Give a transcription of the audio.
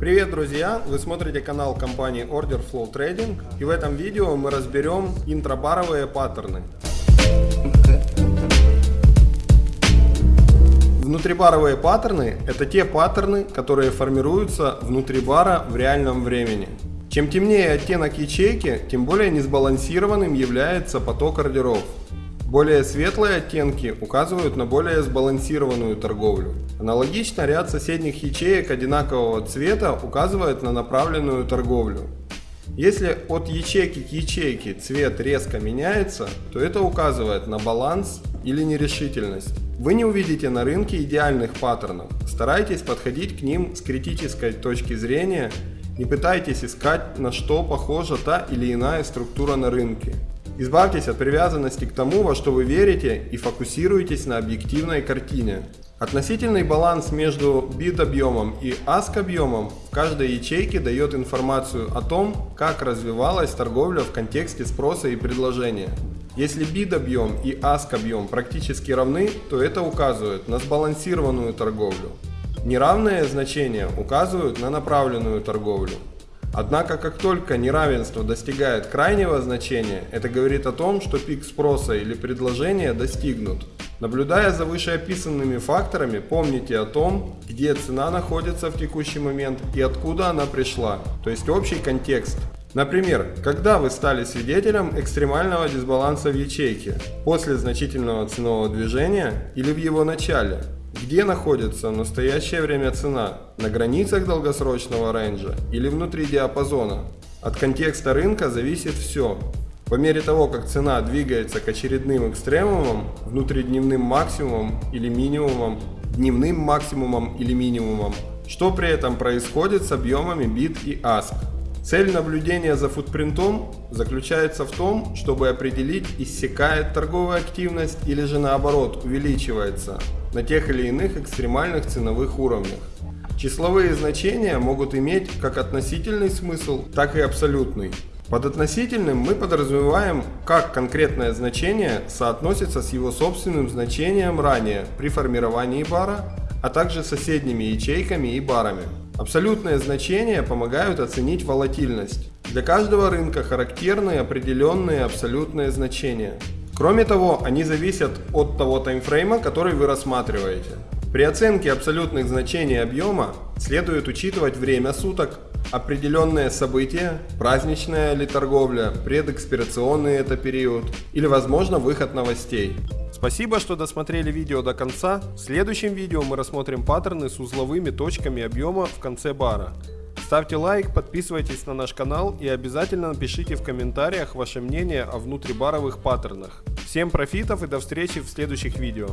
Привет, друзья! Вы смотрите канал компании Order Flow Trading и в этом видео мы разберем интрабаровые паттерны. Внутрибаровые паттерны – это те паттерны, которые формируются внутри бара в реальном времени. Чем темнее оттенок ячейки, тем более несбалансированным является поток ордеров. Более светлые оттенки указывают на более сбалансированную торговлю. Аналогично ряд соседних ячеек одинакового цвета указывает на направленную торговлю. Если от ячейки к ячейке цвет резко меняется, то это указывает на баланс или нерешительность. Вы не увидите на рынке идеальных паттернов. Старайтесь подходить к ним с критической точки зрения не пытайтесь искать, на что похожа та или иная структура на рынке. Избавьтесь от привязанности к тому, во что вы верите и фокусируйтесь на объективной картине. Относительный баланс между бит объемом и аск объемом в каждой ячейке дает информацию о том, как развивалась торговля в контексте спроса и предложения. Если бит объем и аск объем практически равны, то это указывает на сбалансированную торговлю. Неравные значения указывают на направленную торговлю. Однако, как только неравенство достигает крайнего значения, это говорит о том, что пик спроса или предложения достигнут. Наблюдая за вышеописанными факторами, помните о том, где цена находится в текущий момент и откуда она пришла, то есть общий контекст. Например, когда вы стали свидетелем экстремального дисбаланса в ячейке, после значительного ценового движения или в его начале, где находится в настоящее время цена? На границах долгосрочного рейнджа или внутри диапазона? От контекста рынка зависит все. По мере того, как цена двигается к очередным экстремумам, внутридневным максимумам или минимумам, дневным максимумам или минимумам, что при этом происходит с объемами бит и аск. Цель наблюдения за футпринтом заключается в том, чтобы определить, иссякает торговая активность или же наоборот увеличивается на тех или иных экстремальных ценовых уровнях. Числовые значения могут иметь как относительный смысл, так и абсолютный. Под относительным мы подразумеваем, как конкретное значение соотносится с его собственным значением ранее при формировании бара, а также соседними ячейками и барами. Абсолютные значения помогают оценить волатильность. Для каждого рынка характерны определенные абсолютные значения. Кроме того, они зависят от того таймфрейма, который вы рассматриваете. При оценке абсолютных значений объема следует учитывать время суток, определенные события, праздничная ли торговля, предэкспирационный это период или возможно выход новостей. Спасибо, что досмотрели видео до конца. В следующем видео мы рассмотрим паттерны с узловыми точками объема в конце бара. Ставьте лайк, подписывайтесь на наш канал и обязательно напишите в комментариях ваше мнение о внутрибаровых паттернах. Всем профитов и до встречи в следующих видео.